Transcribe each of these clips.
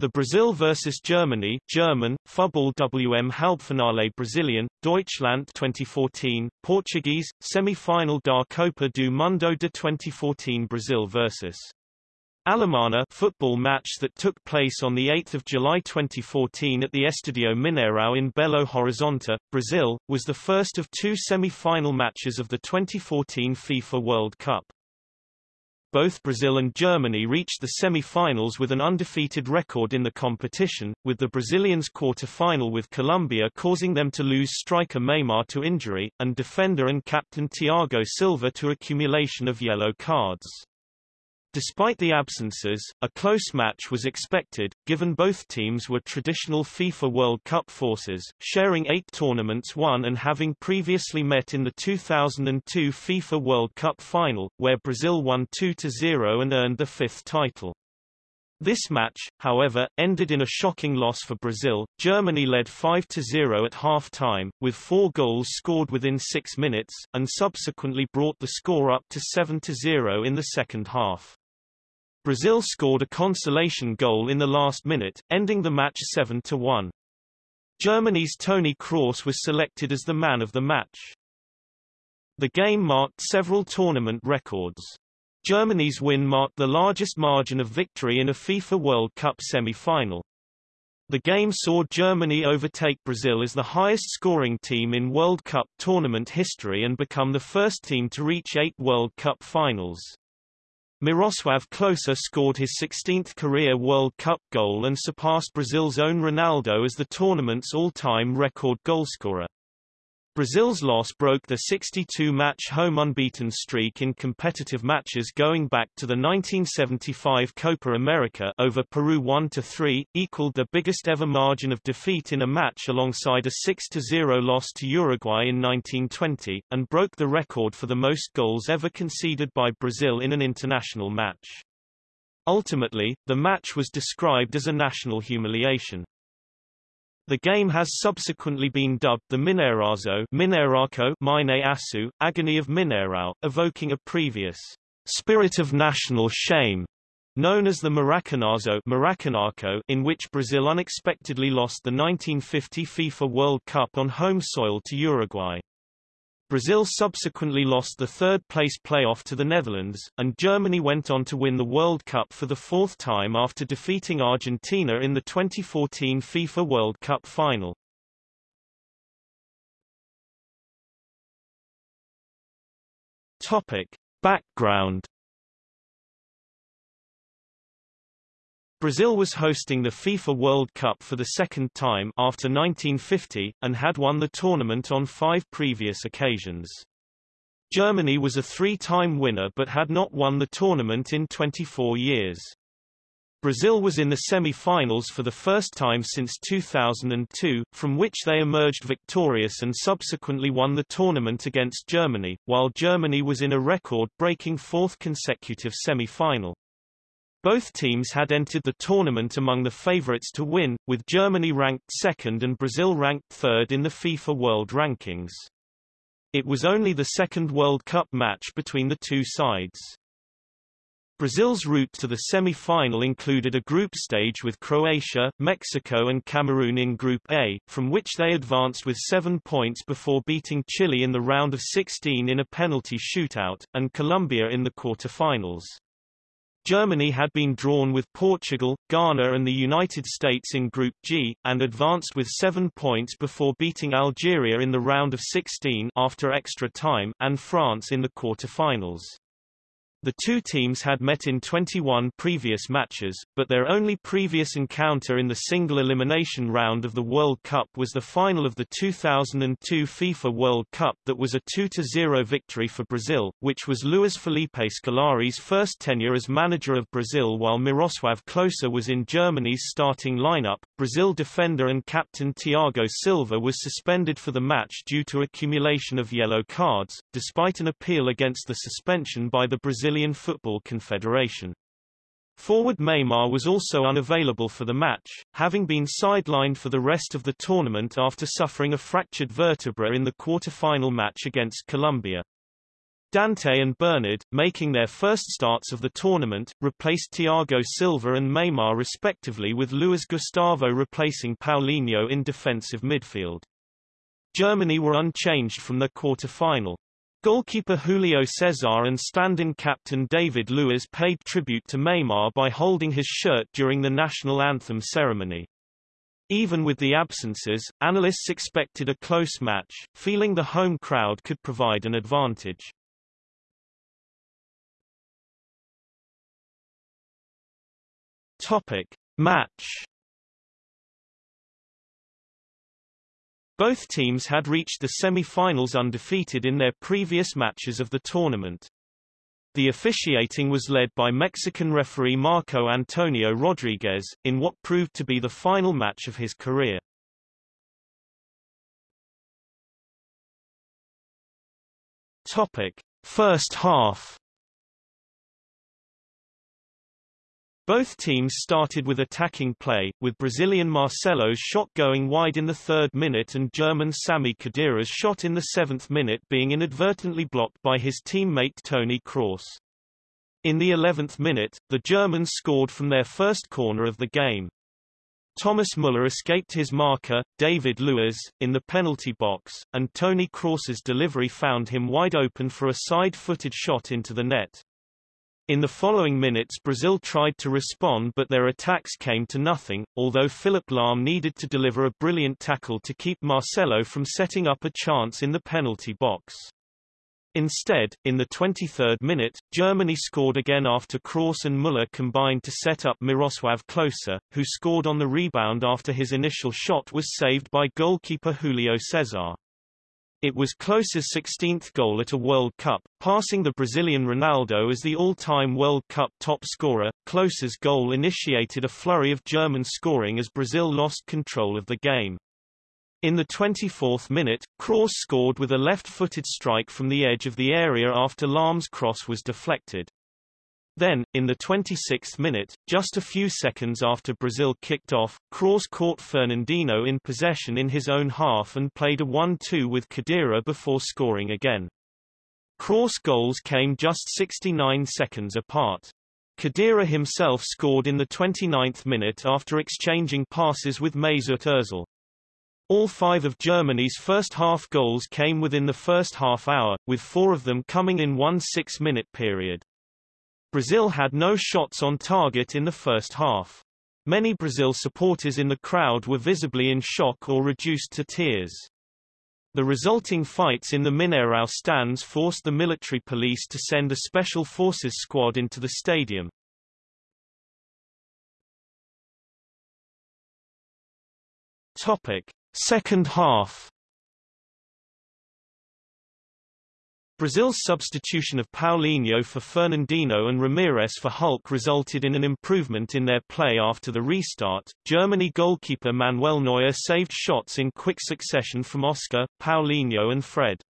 The Brazil vs Germany German, Fußball WM Halbfinale Brazilian, Deutschland 2014, Portuguese, semi-final da Copa do Mundo de 2014 Brazil vs. Alemanha football match that took place on 8 July 2014 at the Estadio Mineirão in Belo Horizonte, Brazil, was the first of two semi-final matches of the 2014 FIFA World Cup. Both Brazil and Germany reached the semi-finals with an undefeated record in the competition, with the Brazilians' quarter-final with Colombia causing them to lose striker Neymar to injury, and defender and captain Thiago Silva to accumulation of yellow cards. Despite the absences, a close match was expected, given both teams were traditional FIFA World Cup forces, sharing eight tournaments won and having previously met in the 2002 FIFA World Cup final, where Brazil won 2-0 and earned the fifth title. This match, however, ended in a shocking loss for Brazil. Germany led 5-0 at half-time, with four goals scored within six minutes, and subsequently brought the score up to 7-0 in the second half. Brazil scored a consolation goal in the last minute, ending the match 7-1. Germany's Toni Kroos was selected as the man of the match. The game marked several tournament records. Germany's win marked the largest margin of victory in a FIFA World Cup semi-final. The game saw Germany overtake Brazil as the highest scoring team in World Cup tournament history and become the first team to reach eight World Cup finals. Miroslav Klose scored his 16th career World Cup goal and surpassed Brazil's own Ronaldo as the tournament's all-time record goalscorer. Brazil's loss broke the 62-match home unbeaten streak in competitive matches going back to the 1975 Copa America over Peru 1-3, equaled the biggest ever margin of defeat in a match alongside a 6-0 loss to Uruguay in 1920, and broke the record for the most goals ever conceded by Brazil in an international match. Ultimately, the match was described as a national humiliation. The game has subsequently been dubbed the Mineirazo Mineiraco Mine Asu, Agony of Mineirão, evoking a previous spirit of national shame known as the Maracanazo Maracanaco, in which Brazil unexpectedly lost the 1950 FIFA World Cup on home soil to Uruguay. Brazil subsequently lost the third-place playoff to the Netherlands, and Germany went on to win the World Cup for the fourth time after defeating Argentina in the 2014 FIFA World Cup final. Topic. Background Brazil was hosting the FIFA World Cup for the second time after 1950, and had won the tournament on five previous occasions. Germany was a three-time winner but had not won the tournament in 24 years. Brazil was in the semi-finals for the first time since 2002, from which they emerged victorious and subsequently won the tournament against Germany, while Germany was in a record-breaking fourth consecutive semi-final. Both teams had entered the tournament among the favorites to win, with Germany ranked second and Brazil ranked third in the FIFA World Rankings. It was only the second World Cup match between the two sides. Brazil's route to the semi-final included a group stage with Croatia, Mexico and Cameroon in Group A, from which they advanced with seven points before beating Chile in the round of 16 in a penalty shootout, and Colombia in the quarter-finals. Germany had been drawn with Portugal, Ghana and the United States in Group G, and advanced with seven points before beating Algeria in the round of 16 after extra time and France in the quarter-finals. The two teams had met in 21 previous matches, but their only previous encounter in the single elimination round of the World Cup was the final of the 2002 FIFA World Cup that was a 2-0 victory for Brazil, which was Luiz Felipe Scolari's first tenure as manager of Brazil while Miroslav Klose was in Germany's starting lineup. Brazil defender and captain Thiago Silva was suspended for the match due to accumulation of yellow cards, despite an appeal against the suspension by the Brazil Brazilian Football Confederation. Forward Neymar was also unavailable for the match, having been sidelined for the rest of the tournament after suffering a fractured vertebra in the quarter-final match against Colombia. Dante and Bernard, making their first starts of the tournament, replaced Thiago Silva and Neymar respectively with Luis Gustavo replacing Paulinho in defensive midfield. Germany were unchanged from the quarter-final. Goalkeeper Julio Cesar and stand-in captain David Luiz paid tribute to Neymar by holding his shirt during the national anthem ceremony. Even with the absences, analysts expected a close match, feeling the home crowd could provide an advantage. Topic. Match Both teams had reached the semi-finals undefeated in their previous matches of the tournament. The officiating was led by Mexican referee Marco Antonio Rodriguez, in what proved to be the final match of his career. Topic. First half Both teams started with attacking play, with Brazilian Marcelo's shot going wide in the third minute and German Sami Khedira's shot in the seventh minute being inadvertently blocked by his teammate Toni Kroos. In the 11th minute, the Germans scored from their first corner of the game. Thomas Müller escaped his marker, David Luiz, in the penalty box, and Toni Kroos's delivery found him wide open for a side-footed shot into the net. In the following minutes Brazil tried to respond but their attacks came to nothing, although Philipp Lahm needed to deliver a brilliant tackle to keep Marcelo from setting up a chance in the penalty box. Instead, in the 23rd minute, Germany scored again after Kroos and Müller combined to set up Miroslav Klose, who scored on the rebound after his initial shot was saved by goalkeeper Julio Cesar. It was Klose's 16th goal at a World Cup, passing the Brazilian Ronaldo as the all-time World Cup top scorer. Klose's goal initiated a flurry of German scoring as Brazil lost control of the game. In the 24th minute, Kroos scored with a left-footed strike from the edge of the area after Lahm's cross was deflected. Then, in the 26th minute, just a few seconds after Brazil kicked off, Kroos caught Fernandinho in possession in his own half and played a 1-2 with Khedira before scoring again. Kroos goals came just 69 seconds apart. Khedira himself scored in the 29th minute after exchanging passes with Mesut Ozil. All five of Germany's first half goals came within the first half hour, with four of them coming in one six-minute period. Brazil had no shots on target in the first half. Many Brazil supporters in the crowd were visibly in shock or reduced to tears. The resulting fights in the Mineirão stands forced the military police to send a special forces squad into the stadium. Topic: Second half Brazil's substitution of Paulinho for Fernandinho and Ramires for Hulk resulted in an improvement in their play after the restart. Germany goalkeeper Manuel Neuer saved shots in quick succession from Oscar, Paulinho and Fred.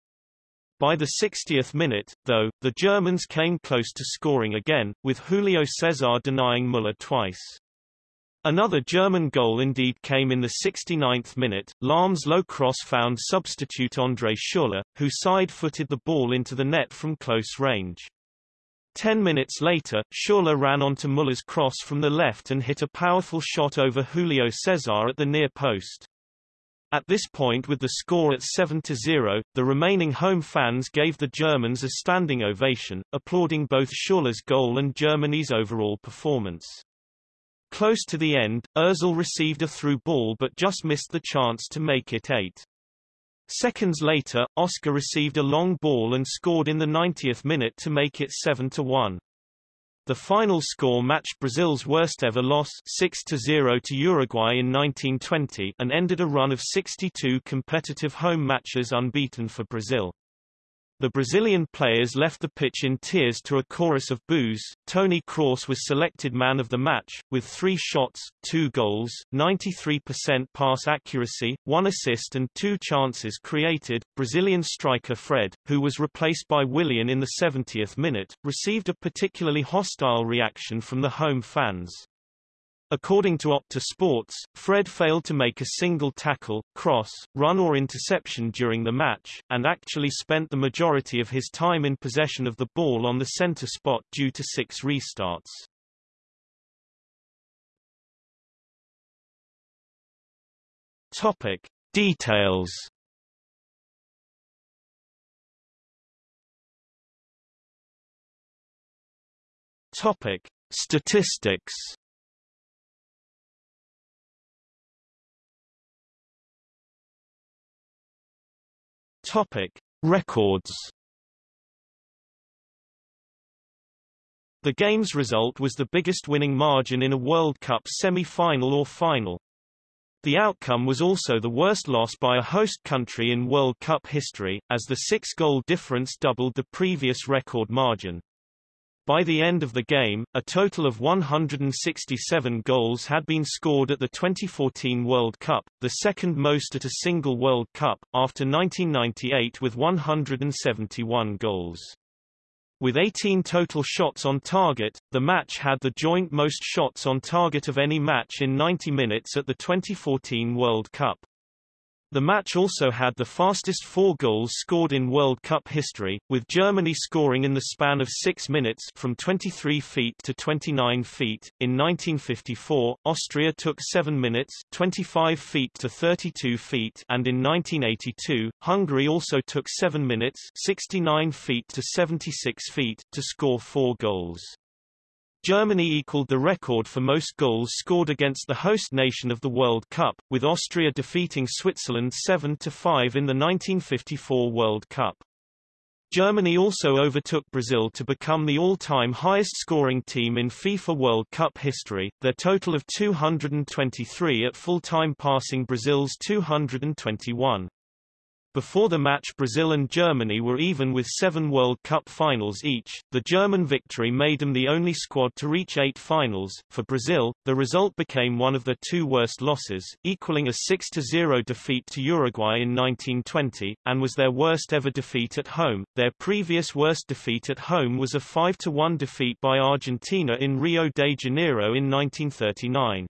By the 60th minute, though, the Germans came close to scoring again, with Julio Cesar denying Müller twice. Another German goal indeed came in the 69th minute. Lahm's low cross found substitute André Schürrle, who side-footed the ball into the net from close range. Ten minutes later, Schürrle ran onto Müller's cross from the left and hit a powerful shot over Julio Cesar at the near post. At this point with the score at 7-0, the remaining home fans gave the Germans a standing ovation, applauding both Schürrle's goal and Germany's overall performance. Close to the end, Ozil received a through ball but just missed the chance to make it 8. Seconds later, Oscar received a long ball and scored in the 90th minute to make it 7-1. The final score matched Brazil's worst ever loss 6-0 to Uruguay in 1920 and ended a run of 62 competitive home matches unbeaten for Brazil. The Brazilian players left the pitch in tears to a chorus of boos. Toni Kroos was selected man of the match, with three shots, two goals, 93% pass accuracy, one assist and two chances created. Brazilian striker Fred, who was replaced by Willian in the 70th minute, received a particularly hostile reaction from the home fans. According to Opta Sports, Fred failed to make a single tackle, cross, run or interception during the match, and actually spent the majority of his time in possession of the ball on the center spot due to six restarts. Topic. Details Topic: Statistics. Topic: Records. The game's result was the biggest winning margin in a World Cup semi-final or final. The outcome was also the worst loss by a host country in World Cup history, as the six-goal difference doubled the previous record margin. By the end of the game, a total of 167 goals had been scored at the 2014 World Cup, the second most at a single World Cup, after 1998 with 171 goals. With 18 total shots on target, the match had the joint most shots on target of any match in 90 minutes at the 2014 World Cup. The match also had the fastest four goals scored in World Cup history, with Germany scoring in the span of six minutes from 23 feet to 29 feet. In 1954, Austria took 7 minutes 25 feet to 32 feet and in 1982, Hungary also took 7 minutes 69 feet to 76 feet to score four goals. Germany equaled the record for most goals scored against the host nation of the World Cup, with Austria defeating Switzerland 7-5 in the 1954 World Cup. Germany also overtook Brazil to become the all-time highest-scoring team in FIFA World Cup history, their total of 223 at full-time passing Brazil's 221. Before the match Brazil and Germany were even with seven World Cup finals each. The German victory made them the only squad to reach eight finals. For Brazil, the result became one of their two worst losses, equaling a 6-0 defeat to Uruguay in 1920, and was their worst ever defeat at home. Their previous worst defeat at home was a 5-1 defeat by Argentina in Rio de Janeiro in 1939.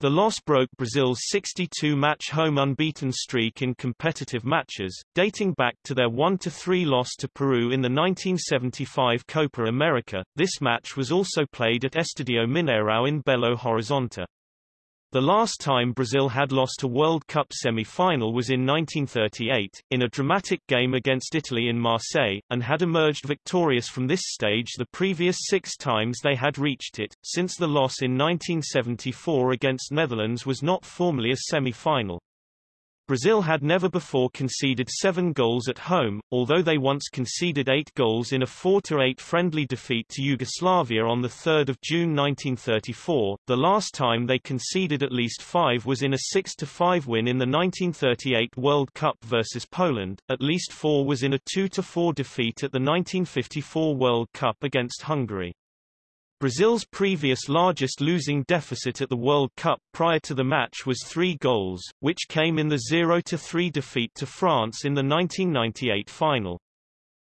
The loss broke Brazil's 62-match home unbeaten streak in competitive matches, dating back to their 1-3 loss to Peru in the 1975 Copa America. This match was also played at Estadio Mineirão in Belo Horizonte. The last time Brazil had lost a World Cup semi-final was in 1938, in a dramatic game against Italy in Marseille, and had emerged victorious from this stage the previous six times they had reached it, since the loss in 1974 against Netherlands was not formally a semi-final. Brazil had never before conceded seven goals at home, although they once conceded eight goals in a 4-8 friendly defeat to Yugoslavia on 3 June 1934. The last time they conceded at least five was in a 6-5 win in the 1938 World Cup versus Poland, at least four was in a 2-4 defeat at the 1954 World Cup against Hungary. Brazil's previous largest losing deficit at the World Cup prior to the match was three goals, which came in the 0-3 defeat to France in the 1998 final.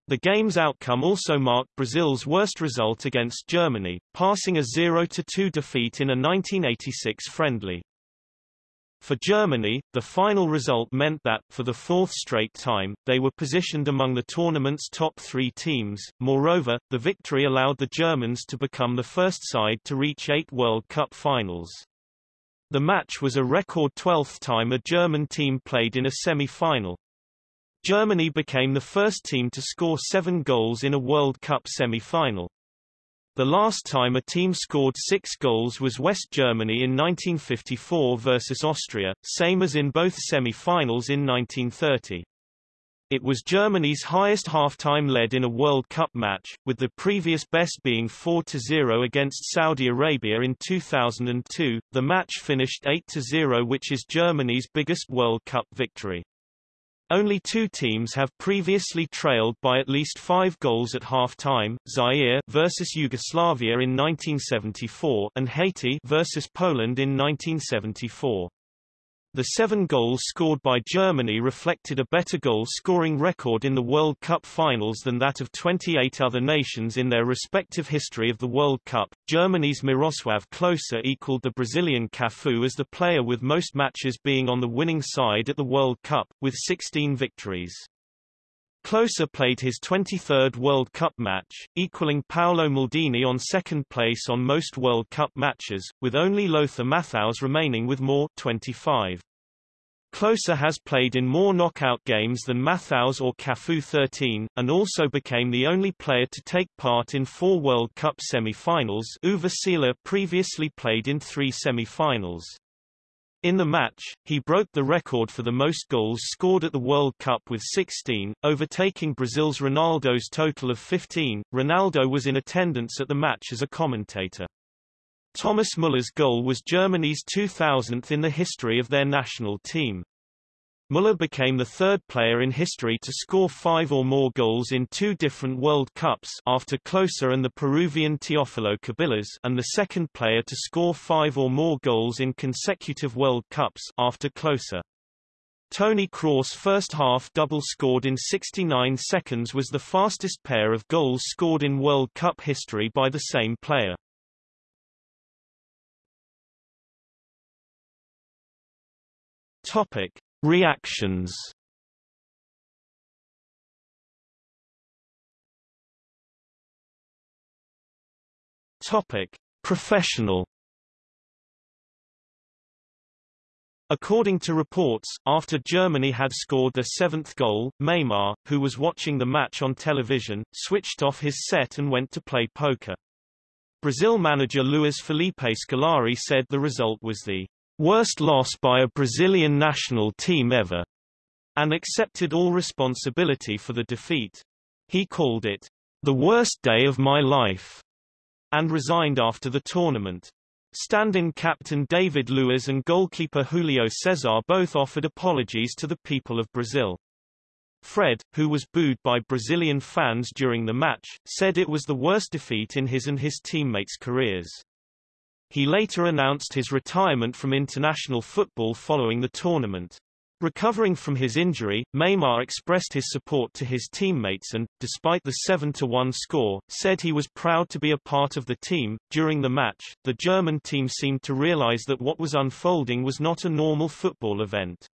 The game's outcome also marked Brazil's worst result against Germany, passing a 0-2 defeat in a 1986 friendly. For Germany, the final result meant that, for the fourth straight time, they were positioned among the tournament's top three teams. Moreover, the victory allowed the Germans to become the first side to reach eight World Cup finals. The match was a record 12th time a German team played in a semi-final. Germany became the first team to score seven goals in a World Cup semi-final. The last time a team scored six goals was West Germany in 1954 versus Austria, same as in both semi-finals in 1930. It was Germany's highest half-time lead in a World Cup match, with the previous best being 4-0 against Saudi Arabia in 2002. The match finished 8-0 which is Germany's biggest World Cup victory. Only two teams have previously trailed by at least five goals at half-time, Zaire versus Yugoslavia in 1974 and Haiti versus Poland in 1974. The seven goals scored by Germany reflected a better goal-scoring record in the World Cup finals than that of 28 other nations in their respective history of the World Cup. Germany's Miroslav Klose equaled the Brazilian Cafu as the player with most matches being on the winning side at the World Cup, with 16 victories. Klose played his 23rd World Cup match, equaling Paolo Maldini on second place on most World Cup matches, with only Lothar Matthaus remaining with more 25. Klose has played in more knockout games than Matthaus or Cafu 13, and also became the only player to take part in four World Cup semi-finals Uwe Seeler previously played in three semi-finals. In the match, he broke the record for the most goals scored at the World Cup with 16, overtaking Brazil's Ronaldo's total of 15. Ronaldo was in attendance at the match as a commentator. Thomas Muller's goal was Germany's 2000th in the history of their national team. Muller became the third player in history to score five or more goals in two different World Cups after Klose and the Peruvian Teofilo Cubillas and the second player to score five or more goals in consecutive World Cups after Klose. Toni Kroos' first half double scored in 69 seconds was the fastest pair of goals scored in World Cup history by the same player. Topic: Reactions Topic: Professional According to reports, after Germany had scored their seventh goal, Neymar, who was watching the match on television, switched off his set and went to play poker. Brazil manager Luiz Felipe Scolari said the result was the worst loss by a Brazilian national team ever, and accepted all responsibility for the defeat. He called it the worst day of my life, and resigned after the tournament. Stand-in captain David Luiz and goalkeeper Julio Cesar both offered apologies to the people of Brazil. Fred, who was booed by Brazilian fans during the match, said it was the worst defeat in his and his teammates' careers. He later announced his retirement from international football following the tournament. Recovering from his injury, Neymar expressed his support to his teammates and, despite the 7-1 score, said he was proud to be a part of the team. During the match, the German team seemed to realize that what was unfolding was not a normal football event.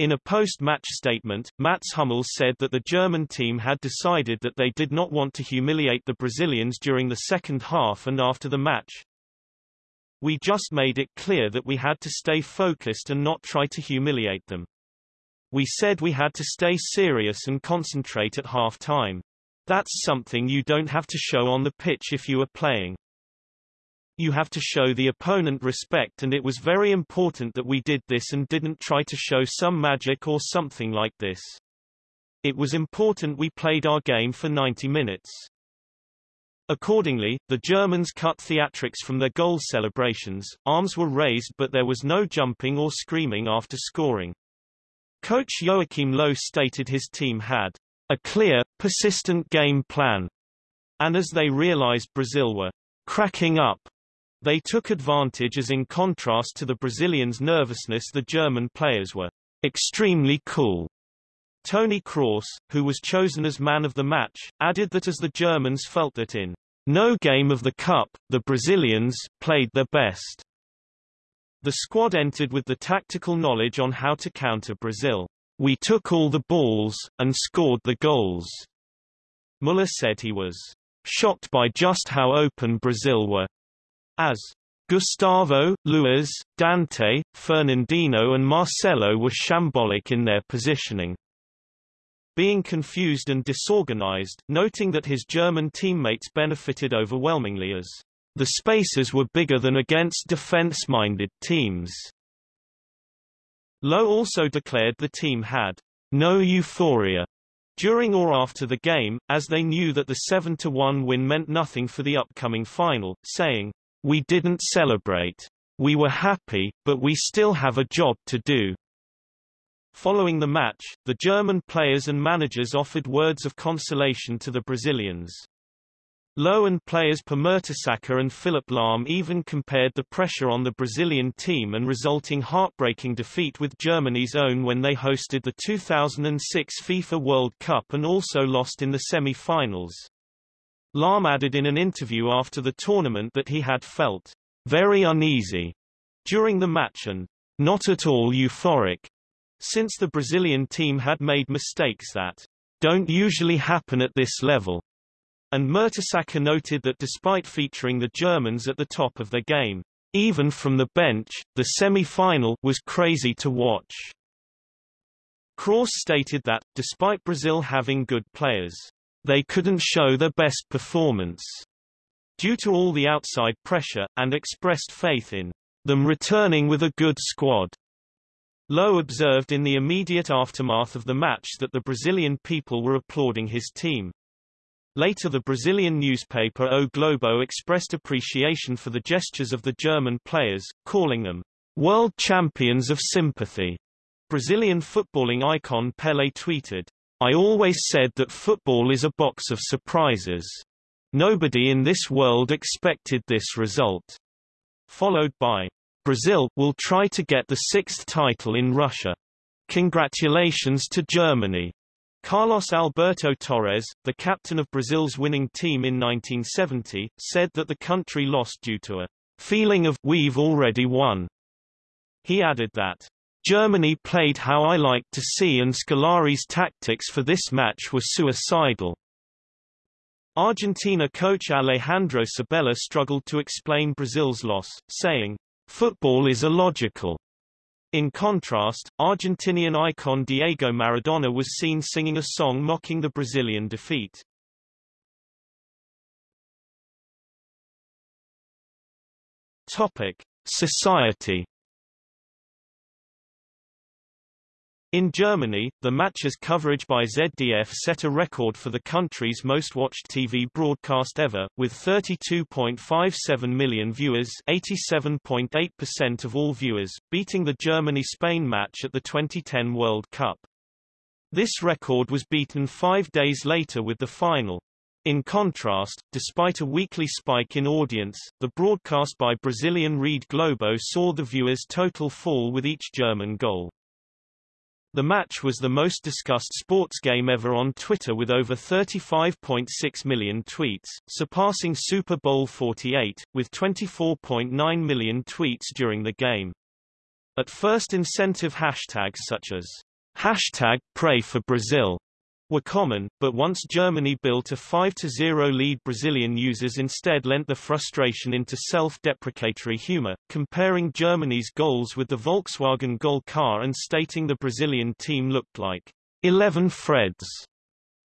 In a post-match statement, Mats Hummels said that the German team had decided that they did not want to humiliate the Brazilians during the second half and after the match, we just made it clear that we had to stay focused and not try to humiliate them. We said we had to stay serious and concentrate at half time. That's something you don't have to show on the pitch if you are playing. You have to show the opponent respect and it was very important that we did this and didn't try to show some magic or something like this. It was important we played our game for 90 minutes. Accordingly, the Germans cut theatrics from their goal celebrations, arms were raised but there was no jumping or screaming after scoring. Coach Joachim Low stated his team had a clear, persistent game plan, and as they realized Brazil were cracking up, they took advantage as in contrast to the Brazilians' nervousness the German players were extremely cool. Toni Kroos, who was chosen as man of the match, added that as the Germans felt that in no game of the Cup, the Brazilians played their best. The squad entered with the tactical knowledge on how to counter Brazil. We took all the balls, and scored the goals. Muller said he was shocked by just how open Brazil were. As Gustavo, Luiz, Dante, Fernandinho and Marcelo were shambolic in their positioning being confused and disorganized, noting that his German teammates benefited overwhelmingly as the spaces were bigger than against defense-minded teams. Lowe also declared the team had no euphoria during or after the game, as they knew that the 7-1 win meant nothing for the upcoming final, saying, We didn't celebrate. We were happy, but we still have a job to do. Following the match, the German players and managers offered words of consolation to the Brazilians. Lowe and players Per Mertesacker and Philipp Lahm even compared the pressure on the Brazilian team and resulting heartbreaking defeat with Germany's own when they hosted the 2006 FIFA World Cup and also lost in the semi-finals. Lahm added in an interview after the tournament that he had felt very uneasy during the match and not at all euphoric, since the Brazilian team had made mistakes that don't usually happen at this level. And Mertesacker noted that despite featuring the Germans at the top of their game, even from the bench, the semi-final was crazy to watch. Kroos stated that, despite Brazil having good players, they couldn't show their best performance due to all the outside pressure, and expressed faith in them returning with a good squad. Lowe observed in the immediate aftermath of the match that the Brazilian people were applauding his team. Later the Brazilian newspaper O Globo expressed appreciation for the gestures of the German players, calling them world champions of sympathy. Brazilian footballing icon Pelé tweeted, I always said that football is a box of surprises. Nobody in this world expected this result. Followed by, Brazil will try to get the sixth title in Russia. Congratulations to Germany. Carlos Alberto Torres, the captain of Brazil's winning team in 1970, said that the country lost due to a feeling of we've already won. He added that Germany played how I liked to see and Scolari's tactics for this match were suicidal. Argentina coach Alejandro Sabella struggled to explain Brazil's loss, saying, Football is illogical. In contrast, Argentinian icon Diego Maradona was seen singing a song mocking the Brazilian defeat. Topic: Society In Germany, the match's coverage by ZDF set a record for the country's most watched TV broadcast ever, with 32.57 million viewers 87.8% of all viewers, beating the Germany-Spain match at the 2010 World Cup. This record was beaten five days later with the final. In contrast, despite a weekly spike in audience, the broadcast by Brazilian Rede Globo saw the viewers' total fall with each German goal. The match was the most discussed sports game ever on Twitter with over 35.6 million tweets, surpassing Super Bowl 48, with 24.9 million tweets during the game. At first incentive hashtags such as hashtag pray for Brazil were common, but once Germany built a 5-0 lead Brazilian users instead lent the frustration into self-deprecatory humor, comparing Germany's goals with the Volkswagen Gol car and stating the Brazilian team looked like 11 Freds.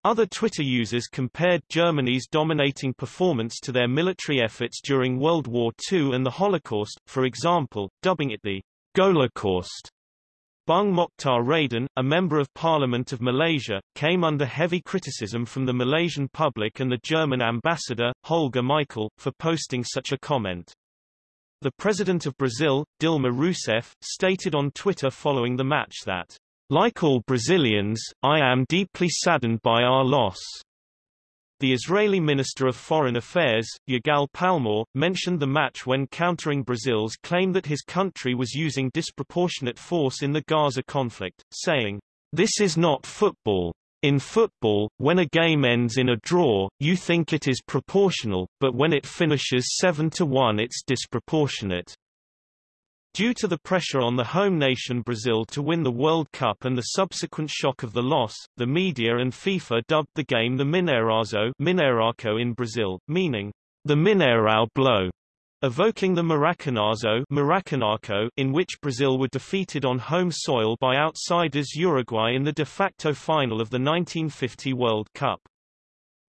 Other Twitter users compared Germany's dominating performance to their military efforts during World War II and the Holocaust, for example, dubbing it the Golacaust. Bung Mokhtar Radin, a Member of Parliament of Malaysia, came under heavy criticism from the Malaysian public and the German ambassador, Holger Michael, for posting such a comment. The President of Brazil, Dilma Rousseff, stated on Twitter following the match that, Like all Brazilians, I am deeply saddened by our loss. The Israeli Minister of Foreign Affairs, Yigal Palmor, mentioned the match when countering Brazil's claim that his country was using disproportionate force in the Gaza conflict, saying, This is not football. In football, when a game ends in a draw, you think it is proportional, but when it finishes 7 to 1 it's disproportionate. Due to the pressure on the home nation Brazil to win the World Cup and the subsequent shock of the loss, the media and FIFA dubbed the game the Mineirazo Mineiraco in Brazil, meaning the Mineirão blow, evoking the Maracanazo Maracanaco, in which Brazil were defeated on home soil by outsiders Uruguay in the de facto final of the 1950 World Cup.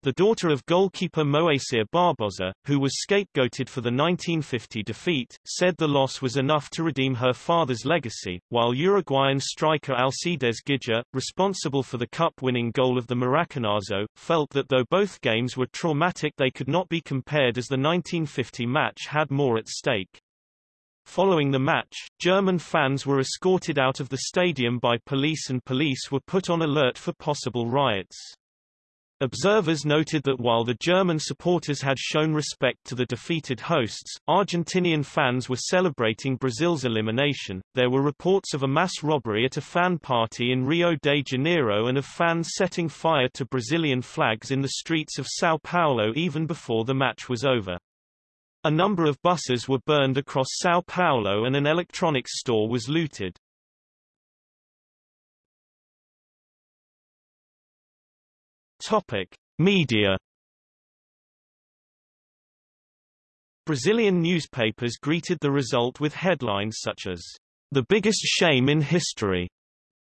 The daughter of goalkeeper Moacir Barbosa, who was scapegoated for the 1950 defeat, said the loss was enough to redeem her father's legacy, while Uruguayan striker Alcides Ghiggia, responsible for the cup-winning goal of the Maracanazo, felt that though both games were traumatic they could not be compared as the 1950 match had more at stake. Following the match, German fans were escorted out of the stadium by police and police were put on alert for possible riots. Observers noted that while the German supporters had shown respect to the defeated hosts, Argentinian fans were celebrating Brazil's elimination. There were reports of a mass robbery at a fan party in Rio de Janeiro and of fans setting fire to Brazilian flags in the streets of São Paulo even before the match was over. A number of buses were burned across São Paulo and an electronics store was looted. Topic: Media. Brazilian newspapers greeted the result with headlines such as "The biggest shame in history,"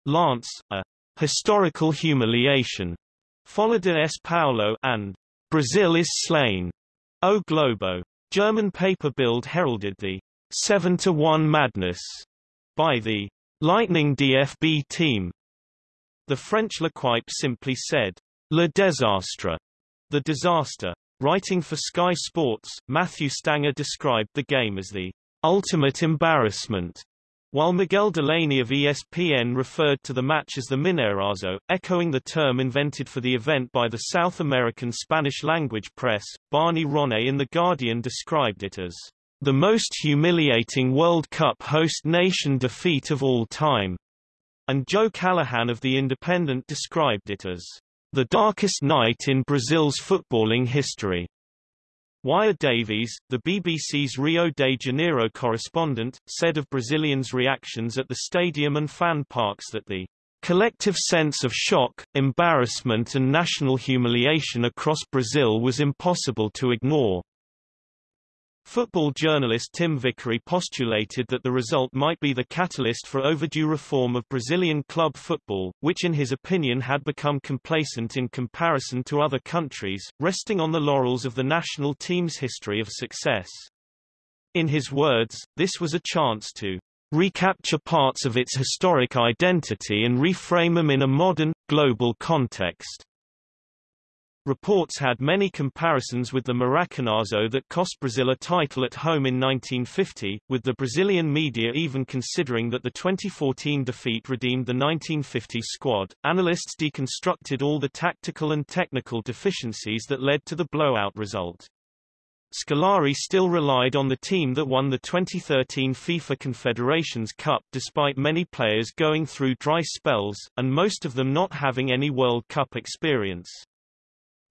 Lance, a historical humiliation, followed de S. Paulo, and Brazil is slain. O Globo. German paper Bild heralded the 7 to 1 madness by the Lightning DFB team. The French L'Equipe simply said, Le Désastre, the disaster. Writing for Sky Sports, Matthew Stanger described the game as the ultimate embarrassment, while Miguel Delaney of ESPN referred to the match as the Mineirazo, echoing the term invented for the event by the South American Spanish-language press, Barney Ronay in The Guardian described it as the most humiliating World Cup host nation defeat of all time, and Joe Callahan of The Independent described it as the darkest night in Brazil's footballing history. Wyre Davies, the BBC's Rio de Janeiro correspondent, said of Brazilians' reactions at the stadium and fan parks that the collective sense of shock, embarrassment and national humiliation across Brazil was impossible to ignore. Football journalist Tim Vickery postulated that the result might be the catalyst for overdue reform of Brazilian club football, which in his opinion had become complacent in comparison to other countries, resting on the laurels of the national team's history of success. In his words, this was a chance to recapture parts of its historic identity and reframe them in a modern, global context. Reports had many comparisons with the Maracanazo that cost Brazil a title at home in 1950, with the Brazilian media even considering that the 2014 defeat redeemed the 1950 squad. Analysts deconstructed all the tactical and technical deficiencies that led to the blowout result. Scolari still relied on the team that won the 2013 FIFA Confederations Cup despite many players going through dry spells, and most of them not having any World Cup experience.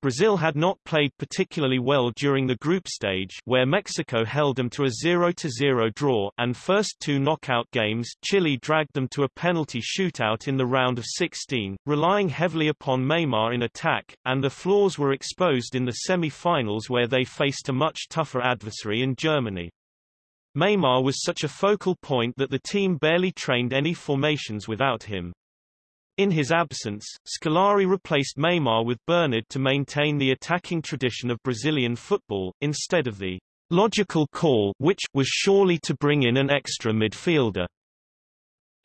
Brazil had not played particularly well during the group stage where Mexico held them to a 0-0 draw and first two knockout games Chile dragged them to a penalty shootout in the round of 16, relying heavily upon Neymar in attack, and the flaws were exposed in the semi-finals where they faced a much tougher adversary in Germany. Neymar was such a focal point that the team barely trained any formations without him. In his absence, Scolari replaced Neymar with Bernard to maintain the attacking tradition of Brazilian football, instead of the logical call which was surely to bring in an extra midfielder.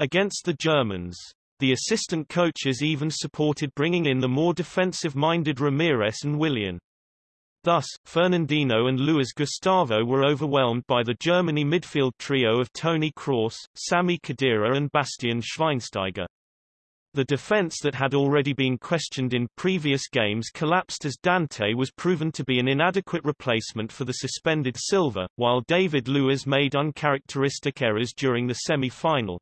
Against the Germans, the assistant coaches even supported bringing in the more defensive-minded Ramires and Willian. Thus, Fernandinho and Luis Gustavo were overwhelmed by the Germany midfield trio of Toni Kroos, Sami Khedira and Bastian Schweinsteiger. The defense that had already been questioned in previous games collapsed as Dante was proven to be an inadequate replacement for the suspended Silva, while David Luiz made uncharacteristic errors during the semi-final.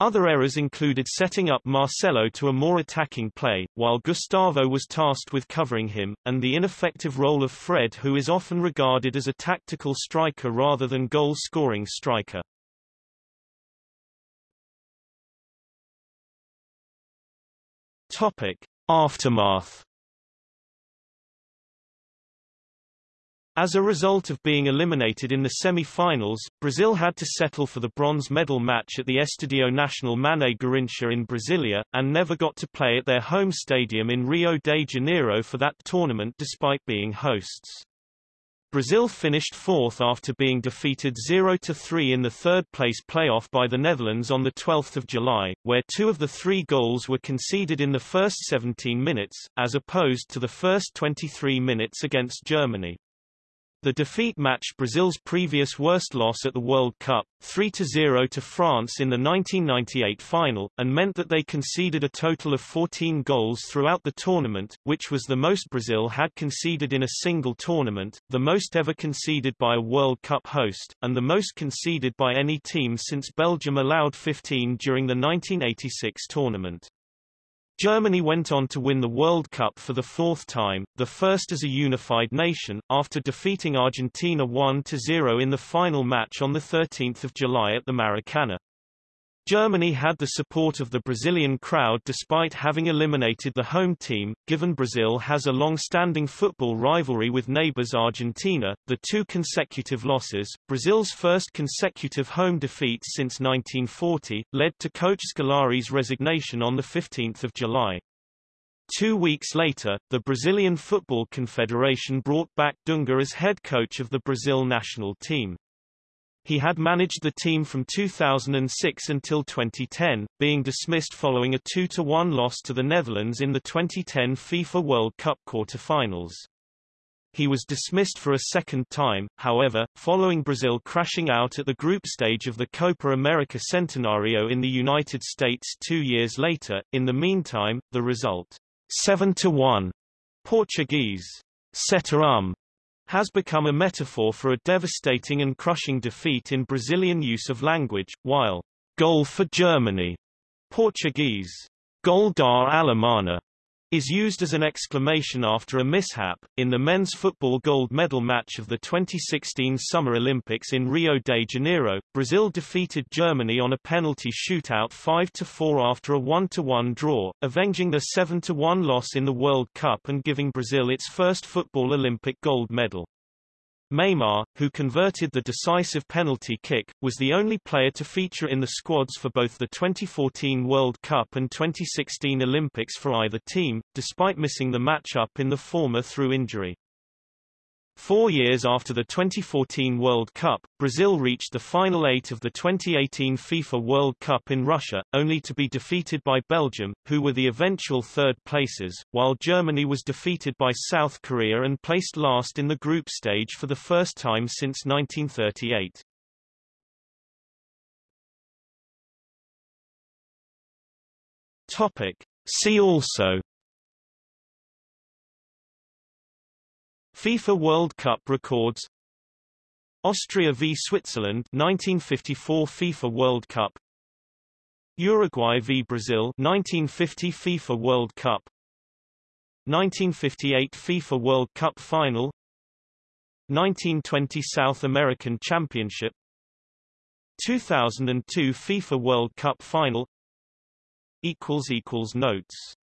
Other errors included setting up Marcelo to a more attacking play, while Gustavo was tasked with covering him, and the ineffective role of Fred who is often regarded as a tactical striker rather than goal-scoring striker. Topic: Aftermath. As a result of being eliminated in the semi-finals, Brazil had to settle for the bronze medal match at the Estadio Nacional Mané Garrincha in Brasilia, and never got to play at their home stadium in Rio de Janeiro for that tournament despite being hosts. Brazil finished fourth after being defeated 0-3 in the third-place playoff by the Netherlands on 12 July, where two of the three goals were conceded in the first 17 minutes, as opposed to the first 23 minutes against Germany. The defeat matched Brazil's previous worst loss at the World Cup, 3-0 to France in the 1998 final, and meant that they conceded a total of 14 goals throughout the tournament, which was the most Brazil had conceded in a single tournament, the most ever conceded by a World Cup host, and the most conceded by any team since Belgium allowed 15 during the 1986 tournament. Germany went on to win the World Cup for the fourth time, the first as a unified nation, after defeating Argentina 1-0 in the final match on 13 July at the Maracana. Germany had the support of the Brazilian crowd despite having eliminated the home team, given Brazil has a long-standing football rivalry with neighbors Argentina. The two consecutive losses, Brazil's first consecutive home defeat since 1940, led to coach Scolari's resignation on 15 July. Two weeks later, the Brazilian Football Confederation brought back Dunga as head coach of the Brazil national team. He had managed the team from 2006 until 2010, being dismissed following a 2-1 loss to the Netherlands in the 2010 FIFA World Cup quarter-finals. He was dismissed for a second time, however, following Brazil crashing out at the group stage of the Copa America Centenario in the United States two years later. In the meantime, the result, 7-1 Portuguese, Setarum, has become a metaphor for a devastating and crushing defeat in Brazilian use of language, while goal for Germany, Portuguese, gol da Alemanha, is used as an exclamation after a mishap. In the men's football gold medal match of the 2016 Summer Olympics in Rio de Janeiro, Brazil defeated Germany on a penalty shootout 5-4 after a 1-1 draw, avenging the 7-1 loss in the World Cup and giving Brazil its first football Olympic gold medal. Neymar, who converted the decisive penalty kick, was the only player to feature in the squads for both the 2014 World Cup and 2016 Olympics for either team, despite missing the matchup in the former through injury. Four years after the 2014 World Cup, Brazil reached the final eight of the 2018 FIFA World Cup in Russia, only to be defeated by Belgium, who were the eventual third places, while Germany was defeated by South Korea and placed last in the group stage for the first time since 1938. Topic. See also FIFA World Cup records. Austria v Switzerland 1954 FIFA World Cup. Uruguay v Brazil 1950 FIFA World Cup. 1958 FIFA World Cup final. 1920 South American Championship. 2002 FIFA World Cup final. Equals equals notes